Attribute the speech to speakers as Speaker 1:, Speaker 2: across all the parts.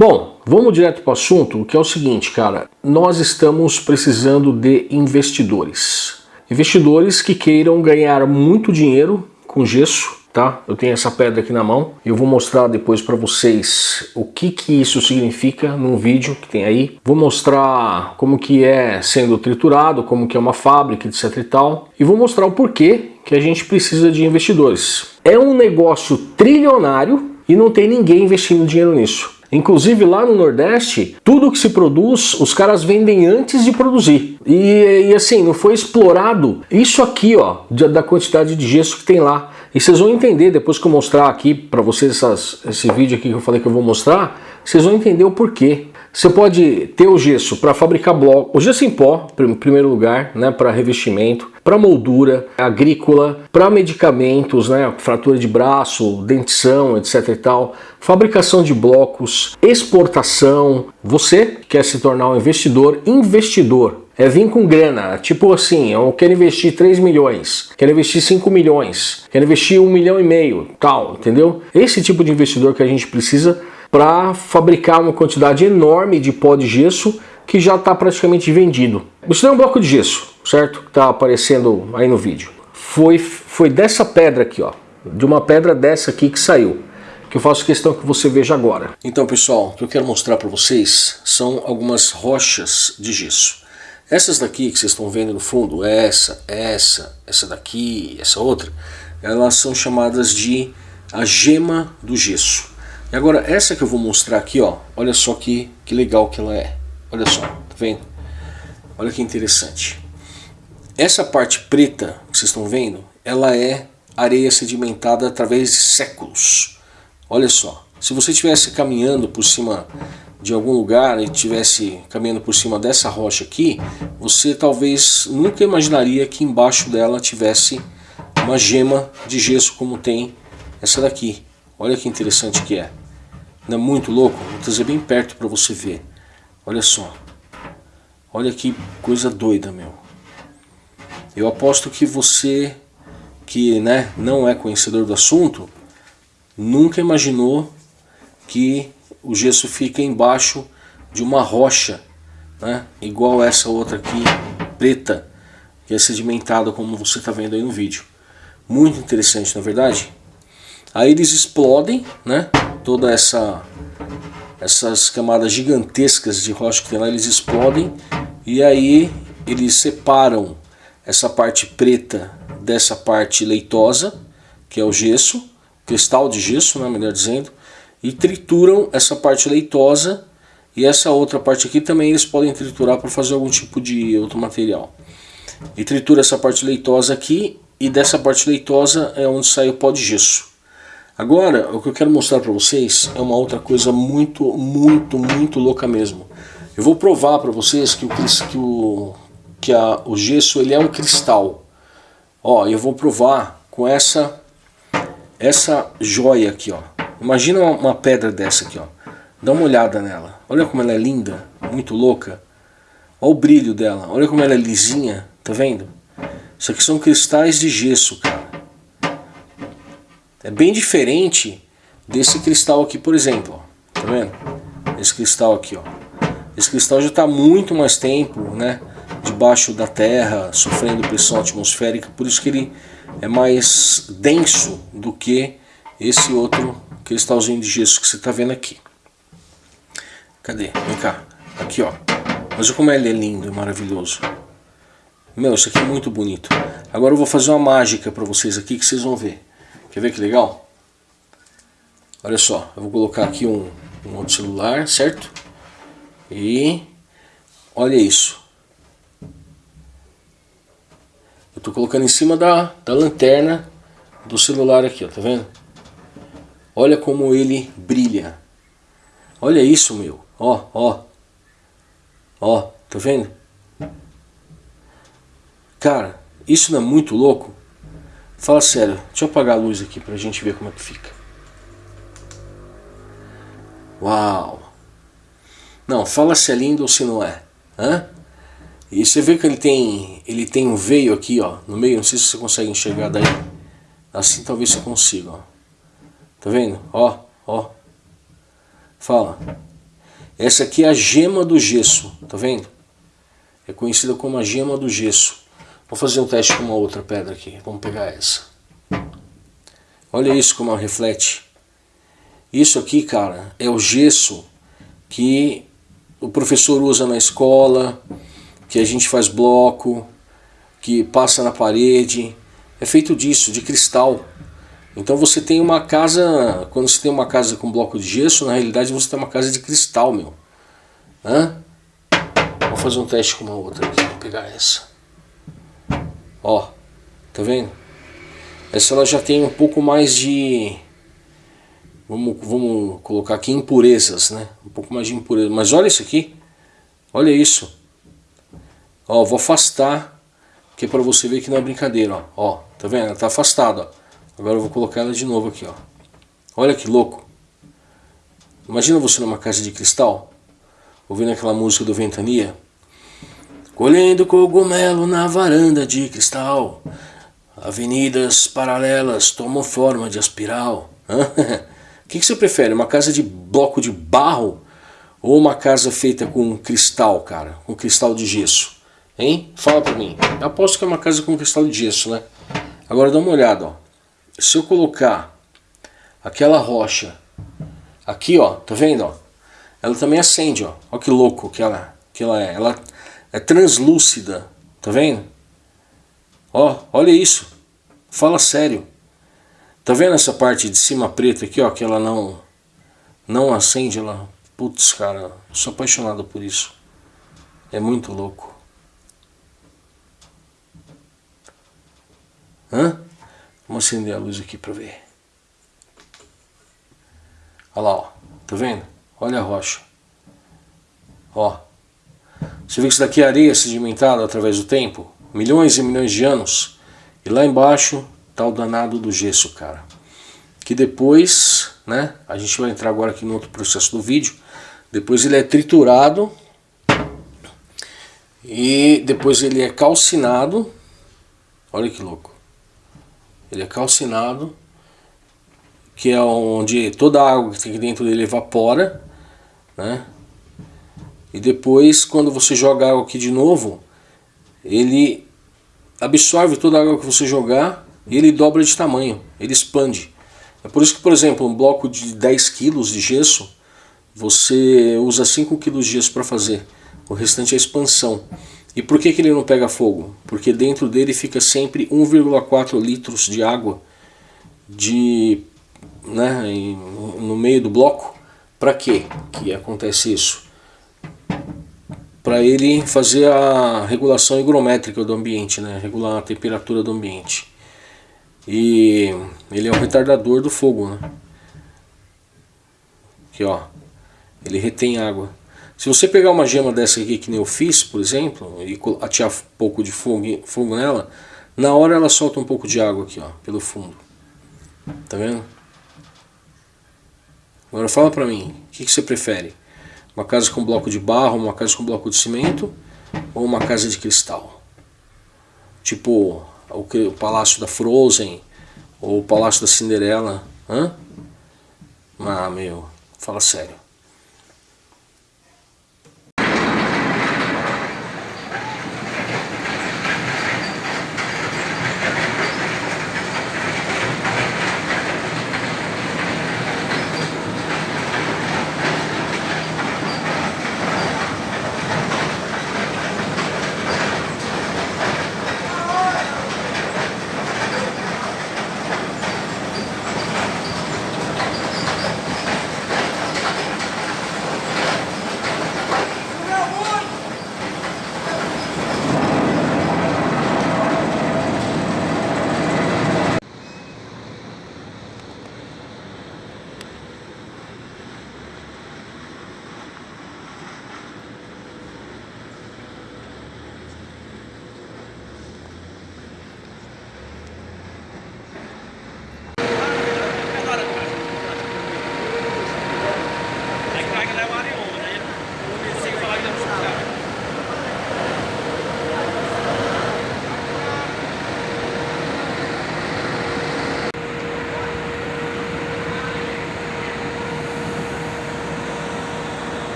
Speaker 1: Bom, vamos direto para o assunto, que é o seguinte, cara. Nós estamos precisando de investidores. Investidores que queiram ganhar muito dinheiro com gesso, tá? Eu tenho essa pedra aqui na mão. Eu vou mostrar depois para vocês o que que isso significa num vídeo que tem aí. Vou mostrar como que é sendo triturado, como que é uma fábrica, etc e tal. E vou mostrar o porquê que a gente precisa de investidores. É um negócio trilionário e não tem ninguém investindo dinheiro nisso. Inclusive lá no Nordeste, tudo que se produz, os caras vendem antes de produzir. E, e assim, não foi explorado isso aqui, ó, da quantidade de gesso que tem lá. E vocês vão entender, depois que eu mostrar aqui para vocês essas, esse vídeo aqui que eu falei que eu vou mostrar, vocês vão entender o porquê. Você pode ter o gesso para fabricar bloco, o gesso em pó, em primeiro lugar, né, para revestimento, para moldura agrícola, para medicamentos, né, fratura de braço, dentição, etc e tal, fabricação de blocos, exportação. Você quer se tornar um investidor, investidor, é vir com grana, tipo assim, eu quero investir 3 milhões, quero investir 5 milhões, quero investir 1 milhão e meio, tal, entendeu? Esse tipo de investidor que a gente precisa para fabricar uma quantidade enorme de pó de gesso que já está praticamente vendido. Isso é um bloco de gesso, certo? Que está aparecendo aí no vídeo. Foi, foi dessa pedra aqui, ó, de uma pedra dessa aqui que saiu, que eu faço questão que você veja agora. Então pessoal, o que eu quero mostrar para vocês são algumas rochas de gesso. Essas daqui que vocês estão vendo no fundo, essa, essa, essa daqui, essa outra, elas são chamadas de a gema do gesso. E agora essa que eu vou mostrar aqui, ó, olha só que, que legal que ela é. Olha só, tá vendo? Olha que interessante. Essa parte preta que vocês estão vendo, ela é areia sedimentada através de séculos. Olha só, se você estivesse caminhando por cima de algum lugar e estivesse caminhando por cima dessa rocha aqui, você talvez nunca imaginaria que embaixo dela tivesse uma gema de gesso como tem essa daqui. Olha que interessante que é. Não é muito louco? Vou trazer bem perto para você ver. Olha só. Olha que coisa doida, meu. Eu aposto que você que né, não é conhecedor do assunto, nunca imaginou que o gesso fica embaixo de uma rocha, né, igual essa outra aqui, preta, que é sedimentada como você está vendo aí no vídeo. Muito interessante, na é verdade? Aí eles explodem, né? Toda essa essas camadas gigantescas de rocha que tem lá, eles explodem e aí eles separam essa parte preta dessa parte leitosa, que é o gesso, cristal de gesso, né, melhor dizendo, e trituram essa parte leitosa e essa outra parte aqui também eles podem triturar para fazer algum tipo de outro material. E tritura essa parte leitosa aqui e dessa parte leitosa é onde sai o pó de gesso. Agora, o que eu quero mostrar para vocês é uma outra coisa muito, muito, muito louca mesmo. Eu vou provar para vocês que, o, que, o, que a, o gesso ele é um cristal. Ó, eu vou provar com essa, essa joia aqui, ó. Imagina uma, uma pedra dessa aqui, ó. Dá uma olhada nela. Olha como ela é linda, muito louca. Olha o brilho dela, olha como ela é lisinha, tá vendo? Isso aqui são cristais de gesso, cara. É bem diferente desse cristal aqui, por exemplo. Ó. Tá vendo? Esse cristal aqui, ó. Esse cristal já está muito mais tempo, né? Debaixo da terra, sofrendo pressão atmosférica. Por isso que ele é mais denso do que esse outro cristalzinho de gesso que você está vendo aqui. Cadê? Vem cá. Aqui, ó. Mas olha como ele é lindo e maravilhoso. Meu, isso aqui é muito bonito. Agora eu vou fazer uma mágica para vocês aqui que vocês vão ver. Quer ver que legal? Olha só, eu vou colocar aqui um, um outro celular, certo? E olha isso. Eu estou colocando em cima da, da lanterna do celular aqui, ó, tá vendo? Olha como ele brilha. Olha isso, meu. Ó, ó. Ó, tá vendo? Cara, isso não é muito louco? Fala sério, deixa eu apagar a luz aqui pra gente ver como é que fica. Uau! Não, fala se é lindo ou se não é. Hã? E você vê que ele tem, ele tem um veio aqui, ó, no meio, não sei se você consegue enxergar daí. Assim talvez você consiga, ó. Tá vendo? Ó, ó. Fala. Essa aqui é a gema do gesso, tá vendo? É conhecida como a gema do gesso. Vou fazer um teste com uma outra pedra aqui. Vamos pegar essa. Olha isso como ela reflete. Isso aqui, cara, é o gesso que o professor usa na escola, que a gente faz bloco, que passa na parede. É feito disso, de cristal. Então você tem uma casa, quando você tem uma casa com bloco de gesso, na realidade você tem uma casa de cristal, meu. Hã? Vou fazer um teste com uma outra aqui, vou pegar essa. Ó, tá vendo? Essa ela já tem um pouco mais de... Vamos, vamos colocar aqui impurezas, né? Um pouco mais de impureza. Mas olha isso aqui. Olha isso. Ó, vou afastar, que é para você ver que não é brincadeira, ó. Ó, tá vendo? Ela tá afastada, ó. Agora eu vou colocar ela de novo aqui, ó. Olha que louco. Imagina você numa casa de cristal, ouvindo aquela música do Ventania. Colhendo cogumelo na varanda de cristal. Avenidas paralelas tomam forma de espiral. O que, que você prefere? Uma casa de bloco de barro ou uma casa feita com cristal, cara? Com cristal de gesso? Hein? Fala pra mim. Eu aposto que é uma casa com cristal de gesso, né? Agora dá uma olhada, ó se eu colocar aquela rocha aqui, ó, tá vendo, ó? Ela também acende, ó. Olha que louco que ela, que ela é. Ela é translúcida, tá vendo? Ó, olha isso. Fala sério. Tá vendo essa parte de cima preta aqui, ó, que ela não não acende, ela... Putz, cara, sou apaixonado por isso. É muito louco. Hã? Vamos acender a luz aqui para ver. Olha lá, ó. Tá vendo? Olha a rocha. Ó. Você vê que isso daqui é areia sedimentada através do tempo? Milhões e milhões de anos. E lá embaixo tá o danado do gesso, cara. Que depois, né? A gente vai entrar agora aqui no outro processo do vídeo. Depois ele é triturado. E depois ele é calcinado. Olha que louco. Ele é calcinado, que é onde toda a água que tem dentro dele evapora, né? E depois, quando você joga água aqui de novo, ele absorve toda a água que você jogar e ele dobra de tamanho, ele expande. É por isso que, por exemplo, um bloco de 10 kg de gesso, você usa 5 kg de gesso para fazer. O restante é expansão. E por que, que ele não pega fogo? Porque dentro dele fica sempre 1,4 litros de água de, né, no meio do bloco. Para que acontece isso? Para ele fazer a regulação higrométrica do ambiente, né, regular a temperatura do ambiente. E ele é o retardador do fogo. Né? Aqui ó, ele retém água. Se você pegar uma gema dessa aqui que nem eu fiz, por exemplo, e atirar um pouco de fogo, fogo nela, na hora ela solta um pouco de água aqui, ó, pelo fundo. Tá vendo? Agora fala pra mim, o que, que você prefere? Uma casa com bloco de barro, uma casa com bloco de cimento ou uma casa de cristal? Tipo o, o Palácio da Frozen ou o Palácio da Cinderela, hã? Ah, meu, fala sério.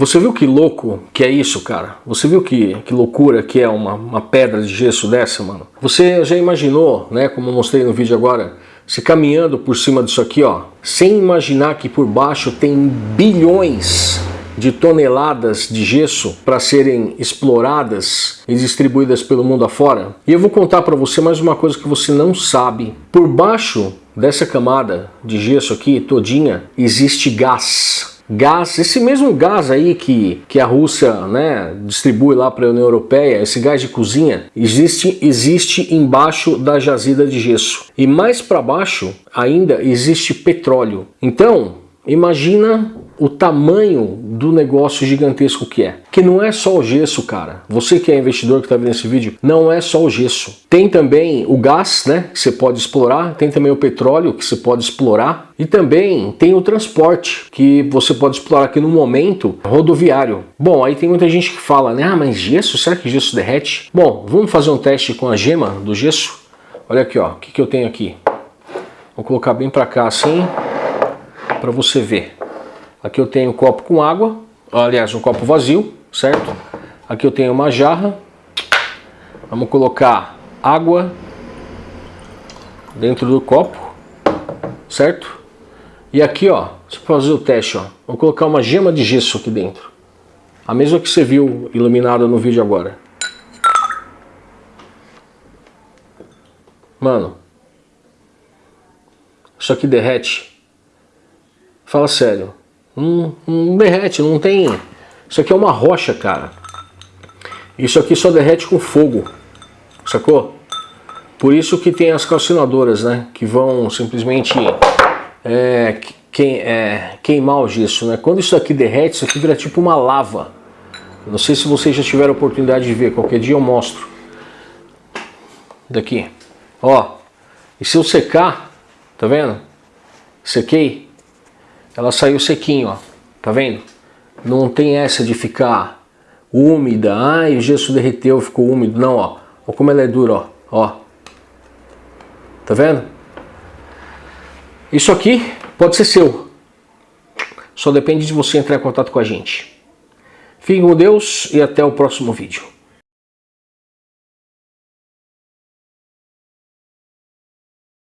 Speaker 1: Você viu que louco que é isso, cara? Você viu que, que loucura que é uma, uma pedra de gesso dessa, mano? Você já imaginou, né, como eu mostrei no vídeo agora, se caminhando por cima disso aqui, ó, sem imaginar que por baixo tem bilhões de toneladas de gesso para serem exploradas e distribuídas pelo mundo afora? E eu vou contar para você mais uma coisa que você não sabe. Por baixo dessa camada de gesso aqui, todinha, existe gás gás, esse mesmo gás aí que, que a Rússia né, distribui lá para a União Europeia, esse gás de cozinha, existe, existe embaixo da jazida de gesso. E mais para baixo ainda existe petróleo. Então, imagina o tamanho do negócio gigantesco que é. Que não é só o gesso, cara. Você que é investidor que está vendo esse vídeo, não é só o gesso. Tem também o gás, né, que você pode explorar, tem também o petróleo que você pode explorar e também tem o transporte que você pode explorar aqui no momento rodoviário. Bom, aí tem muita gente que fala, né, ah, mas gesso, será que gesso derrete? Bom, vamos fazer um teste com a gema do gesso? Olha aqui, ó, o que, que eu tenho aqui? Vou colocar bem para cá assim, para você ver. Aqui eu tenho um copo com água, aliás, um copo vazio, certo? Aqui eu tenho uma jarra. Vamos colocar água dentro do copo, certo? E aqui, ó, você pode fazer o teste, ó. Vou colocar uma gema de gesso aqui dentro. A mesma que você viu iluminada no vídeo agora. Mano, isso aqui derrete. Fala sério. Não, não derrete, não tem... Isso aqui é uma rocha, cara. Isso aqui só derrete com fogo, sacou? Por isso que tem as calcinadoras, né? Que vão simplesmente é, é, queimar o gesso, né? Quando isso aqui derrete, isso aqui vira tipo uma lava. Não sei se vocês já tiveram oportunidade de ver, qualquer dia eu mostro. Daqui, ó. E se eu secar, tá vendo? Sequei, ela saiu sequinho, ó. Tá vendo? Não tem essa de ficar úmida. Ai, o gesso derreteu, ficou úmido. Não, ó. Olha como ela é dura, ó. ó. Tá vendo? Isso aqui pode ser seu. Só depende de você entrar em contato com a gente. Fique com Deus e até o próximo vídeo.